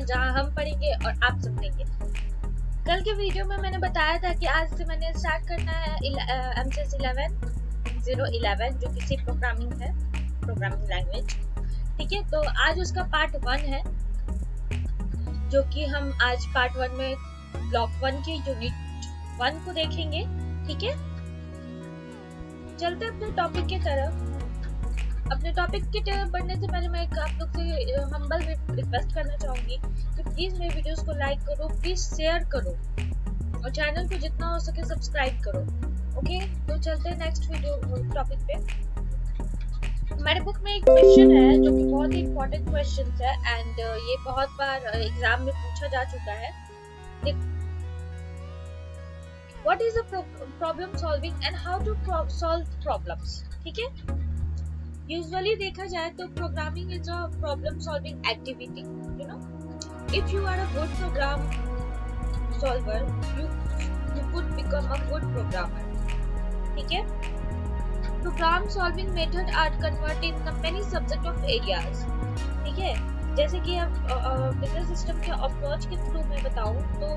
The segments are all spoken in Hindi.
जहाँ हम पढ़ेंगे और आप सुनेंगे। कल के वीडियो में मैंने बताया था कि आज से मैंने स्टार्ट करना है M C S eleven zero eleven जो किसी प्रोग्रामिंग है प्रोग्रामिंग लैंग्वेज ठीक है तो आज उसका पार्ट वन है, जो कि हम आज पार्ट वन में ब्लॉक वन की यूनिट वन को देखेंगे। ठीक है? चलते अपने टॉपिक की तरफ़। अपने टॉपिक की तरफ़ बढ़ने से पहले मैं आप लोग से हम्बल रिक्वेस्ट करना चाहूँगी कि प्लीज़ मेरे वीडियोस को लाइक करो प्लीज़ शेयर करो और चैनल को जितना हो सके सब्सक्राइब करो ओके तो चलते हैं नेक्स्ट वीडियो टॉपिक पे। हमारे बुक में एक क्वेश्चन है जो कि बहुत ही इंपॉर्टेंट क्वेश्चन है एंड ये बहुत बार एग्ज़ाम में पूछा जा चुका है। what is the problem solving and how to solve problems, ठीक है? यूजुअली देखा जाए तो programming is a problem solving activity you know if you are a good program solver you you could become a good programmer ठीक है? Program solving method are convert in the many subject of areas ठीक है? जैसे कि अब बिज़नेस सिस्टम के अप्रोच के थ्रू मैं बताऊँ तो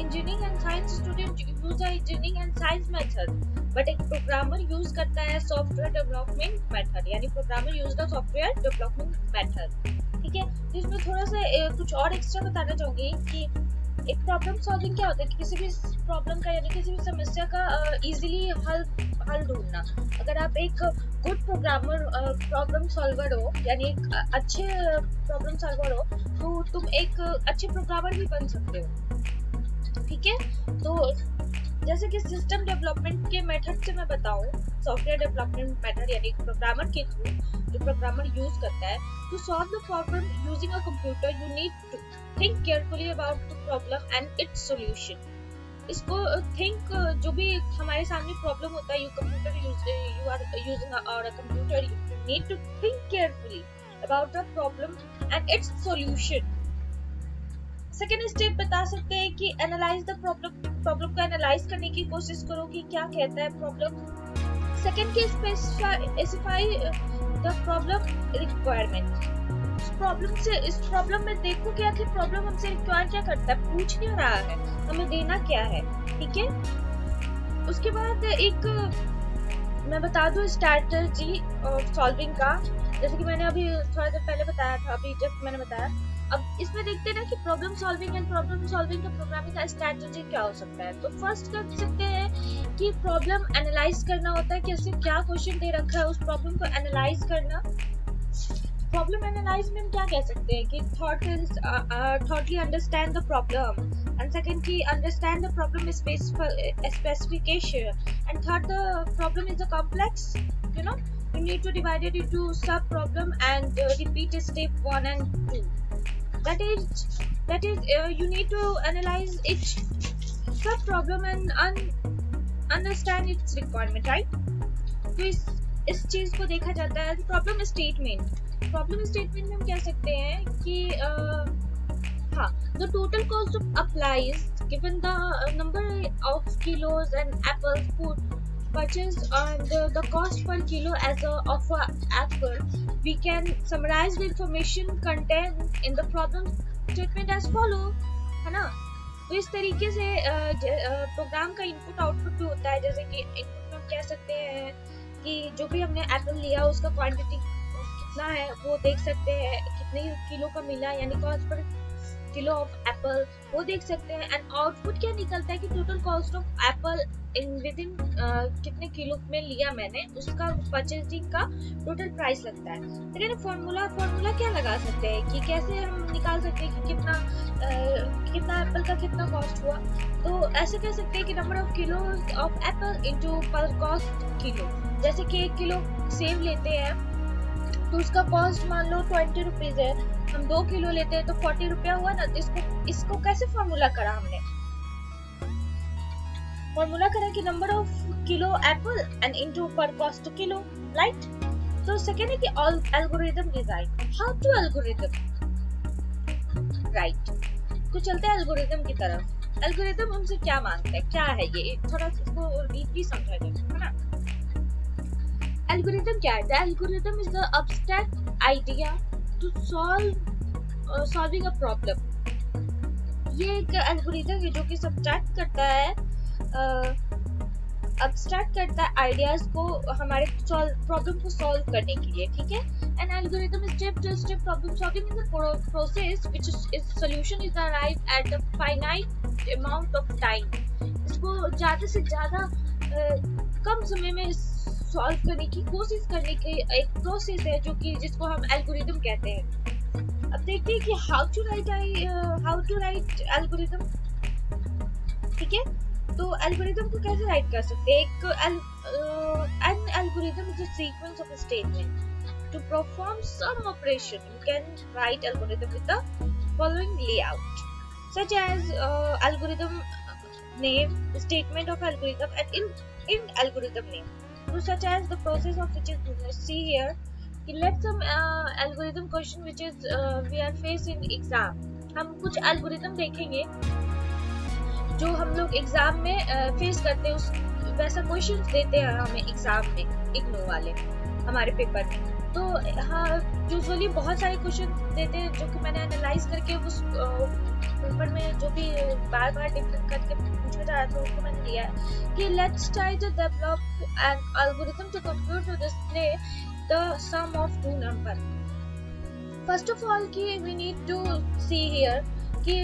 engineering and science student use the engineering and science method but एक प्रोग्रामर यूज़ करता है सॉफ्टवेयर डेवलपमेंट मेथड यानी programmer use the software development method ठीक है? इसमें थोड़ा सा कुछ और एक्स्ट्रा बताना चाहूँगी कि एक प्रॉब्लम सॉल्विंग क्या होता है किसी भी प्रॉब्लम का यानी किसी भी समस्या का इजीली हल हल ढूंढना। अगर आप एक गुड प्रोग्रामर प्रॉब्लम सॉल्वर हो, यानी एक अच्छे प्रॉब्लम सॉल्वर हो तो तुम एक अच्छे प्रोग्रामर भी बन सकते हो। ठीक है? तो जैसे कि सिस्टम डेवलपमेंट के मेथड से मैं बताऊँ सॉफ्टवेयर डेवलपमेंट मेथड यानी प्रोग्रामर के थ्रू जो प्रोग्रामर यूज़ करता है to solve the problem using a computer you need to think carefully about the problem and its solution इसको थिंक जो भी हमारे सामने प्रॉब्लम होता है you computer use you are using और computer you need to think carefully about the problem and its solution second step बता सकते हैं कि एनालाइज द प्रॉब्लम प्रॉब्लम को एनालाइज करने की कोशिश करो कि क्या कहता है प्रॉब्लम सेकेंड की specify the problem requirement problem से, इस प्रॉब्लम में देखो क्या कि प्रॉब्लम हमसे रिक्वायर क्या करता है, पूछ क्या रहा है, हमें देना क्या है, ठीक है? उसके बाद एक, मैं बता दूँ स्ट्रैटेजी सॉल्विंग का। जैसे कि मैंने अभी थोड़ा देर पहले बताया था, अभी जस्ट मैंने बताया। अब इसमें देखते हैं ना कि problem solving and problem solving का प्रोग्रामिंग का स्ट्रैटेजी क्या हो सकता है। तो फ़र्स्ट कर सकते हैं कि प्रॉब्लम एनालाइज करना होता है कि ऐसे क्या क्वेश्चन दे रखा है, उस प्रॉब्लम को एनालाइज करना। प्रॉब्लम एनालाइज में हम क्या कह सकते हैं कि thought thoughtly understand the problem and second की understand the problem specification and third the problem is a complex you know you need to divide it into sub problem and uh, repeat step 1 and 2 that is that is uh, you need to analyze each sub problem and un, understand its requirement right तो इस इस चीज़ को देखा जाता है प्रॉब्लम स्टेटमेंट प्रॉब्लम स्टेटमेंट में हम कह सकते हैं कि uh, हाँ the total cost of applies given the number of kilos and apples food purchased and uh, the cost per kilo as a of a apple we can summarize the information contained in the problem statement as follow है ना तो इस तरीके से प्रोग्राम का इनपुट आउटपुट भी होता है जैसे कि इनपुट हम कह सकते हैं कि जो भी हमने एप्पल लिया उसका क्वांटिटी कितना है वो देख सकते हैं कितने किलो का मिला यानी cost per kilo of Apple वो देख सकते हैं। एंड आउटपुट क्या निकलता है कि total cost of apple in with in कितने किलो में लिया मैंने उसका परचेजिंग का टोटल प्राइस लगता है। लेकिन फॉर्मूला फॉर्मूला क्या लगा सकते हैं कि कैसे हम निकाल सकते हैं कि कितना uh, कितना एप्पल का कितना कॉस्ट हुआ? तो ऐसे कह सकते हैं कि number of kilo of apple into per cost kilo जैसे कि एक किलो सेब लेते हैं तो उसका कॉस्ट मान लो ट्वेंटी रुपीज़ है। हम दो किलो लेते हैं तो फोर्टी रुपया हुआ ना तो इसको इसको कैसे फॉर्मूला करा हमने? फॉर्मूला करा कि number of kilo apple and into पर कॉस्ट किलो राइट तो सेकेंड है कि algorithm design how to algorithm right तो चलते हैं एल्गोरिदम की तरफ़। एल्गोरिदम हमसे क्या माँगता है? क्या है ये? थोड़ा इसको डीपली समझा जाए, है ना? Algorithm क्या है? The algorithm is the abstract idea to solve solving a problem ये एक एल्गोरिथम है जो कि सब्ट्रैक्ट करता है अब्स्ट्रैक्ट करता है आइडियाज़ को हमारे प्रॉब्लम को सॉल्व करने के लिए, ठीक है? An algorithm step to step problem solving in the process which is solution is arrive at a finite amount of time इसको ज़्यादा से ज़्यादा कम समय में सॉल्व करने की कोशिश करने की एक प्रोसेस है जो कि जिसको हम एल्गोरिथम कहते हैं। अब देखते हैं कि how to write I how to write algorithm ठीक है? तो एल्गोरिथम को कैसे राइट कर सकते हैं? एक an algorithm is a sequence of statement to perform some operation you can write algorithm with the such as uh, algorithm name statement of algorithm and in in algorithm name. so such as the process of which is business. see here let some uh, algorithm question which is uh, we are faced in exam हम कुछ algorithm देखेंगे जो हम लोग एग्ज़ाम में फेस करते हैं उस वैसा क्वेश्चन देते हैं हमें एग्ज़ाम में इग्नो वाले हमारे पेपर में तो हाँ यूजुअली बहुत सारे क्वेश्चन देते हैं जो कि मैंने एनालाइज करके उस पेपर में जो भी बार बार डिफरेंट करके पूछा जा रहा था, उसको मैंने दिया है। कि let's try to develop an algorithm to compute to display the sum of two number first of all की we need to see here कि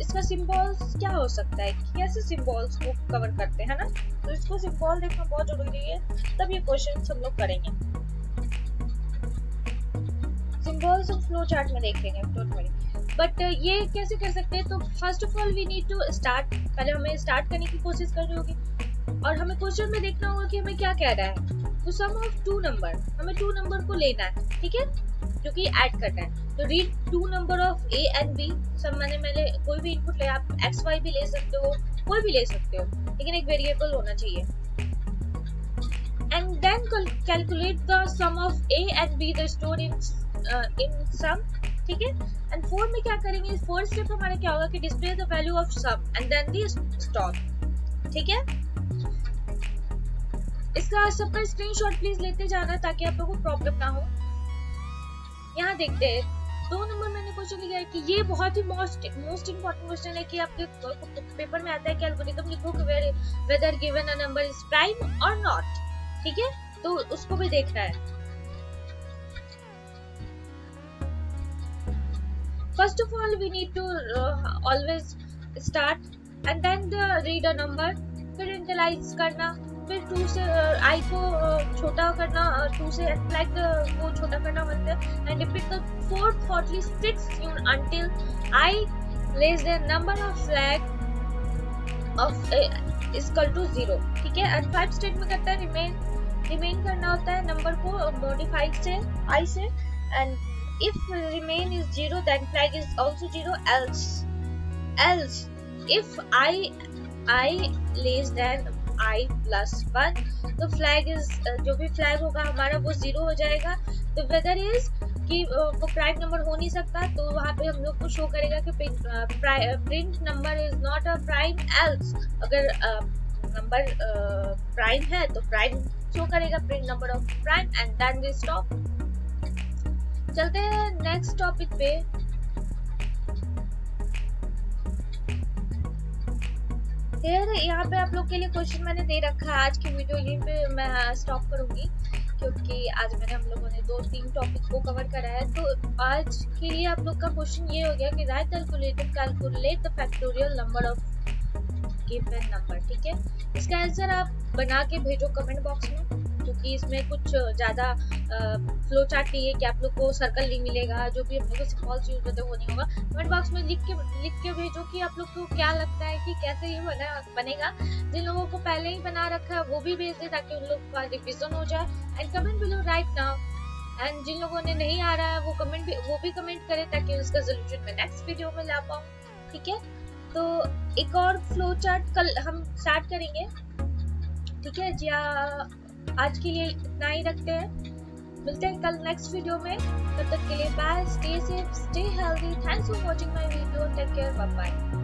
इसका सिंबल्स क्या हो सकता है? कैसे सिंबल्स को कवर करते हैं ना? तो इसको सिंबल देखना बहुत ज़रूरी है, तब ये क्वेश्चन हम लोग करेंगे। सिंबल्स हम फ्लो चार्ट में देखेंगे डोंट वरी बट ये कैसे कर सकते हैं? तो first of all we need to start पहले हमें स्टार्ट करने की कोशिश करनी होगी। और हमें क्वेश्चन में देखना होगा कि हमें क्या कह रहा है। तो सम ऑफ़ टू नंबर हमें टू नंबर को लेना है, ठीक है? जो कि ऐड करना है। तो read two number of A and B सब मैंने मैंने कोई भी इनपुट ले, आप एक्स वाई भी ले सकते हो, कोई भी ले सकते हो। लेकिन एक वेरिएबल होना चाहिए। And then calculate the sum of A and B the store in in sum ठीक है? एंड फोर में क्या करेंगे? फोर्थ स्टेप हमारा क्या होगा कि display the value of sum and then the stop ठीक है? इसका सबका स्क्रीनशॉट प्लीज़ लेते जाना ताकि आप लोगों को प्रॉब्लम ना हो। यहाँ देखते हैं। दो नंबर मैंने क्वेश्चन लिखा है कि ये बहुत ही मोस्ट मोस्ट इंपॉर्टेंट क्वेश्चन है कि आपके पेपर में आता है कि एल्गोरिथम लिखो कि whether given a number is prime और नॉट ठीक है? तो उसको भी देखना है। First of all we need to always start and then read a number फिर इंटलाइज करना, फिर टू से आई को छोटा करना टू से फ्लैग को छोटा करना बनता and repeat the fourth fourthly six until i less than number of flag of is equal to zero. ठीक है? एंड फाइव स्टेट में करता है रिमेन रिमेन करना होता है नंबर को मॉडिफाई से आई से and if remain is zero, then flag is also zero. Else else, if i i less than I plus one तो फ्लैग इज़ जो भी फ्लैग होगा, हमारा वो ज़ीरो हो जाएगा। तो वेदर इज़ कि वो प्राइम नंबर हो नहीं सकता तो वहाँ पे हम लोग को शो करेगा कि print number is not a prime else अगर नंबर प्राइम है तो प्राइम शो करेगा print number of prime and then we stop चलते हैं नेक्स्ट टॉपिक पे। यहाँ पे आप लोग के लिए क्वेश्चन मैंने दे रखा है। आज की वीडियो यहीं पे मैं स्टॉप करूँगी, क्योंकि आज मैंने हम लोगों ने दो तीन टॉपिक को कवर करा है। तो आज के लिए आप लोग का क्वेश्चन ये हो गया कि write calculator calculate the factorial number of given number ठीक है? इसका आंसर आप बना के भेजो कमेंट बॉक्स में। क्योंकि इसमें कुछ ज़्यादा फ्लो चार्ट नहीं है कि आप लोग को सर्कल नहीं मिलेगा, जो भी हम लोग को सिम्बॉल्स यूज़ होते वो नहीं होगा। कमेंट बॉक्स में लिख के लिख के भेजो कि आप लोग को क्या लगता है कि कैसे ये बना, बनेगा। जिन लोगों को पहले ही बना रखा है, वो भी भेज दे ताकि उन लोग का रिविजन हो जाए। And comment below right now and जिन लोगों ने नहीं आ रहा है, वो कमेंट भी, वो भी कमेंट करें ताकि उसका सोल्यूशन मैं नेक्स्ट वीडियो में ला पाऊँ। ठीक है? तो एक और फ्लो चार्ट कल हम स्टार्ट करेंगे। ठीक है? जी आज के लिए इतना ही रखते हैं। मिलते हैं कल नेक्स्ट वीडियो में। तब तक के लिए bye stay safe stay healthy thanks for watching my video take care bye bye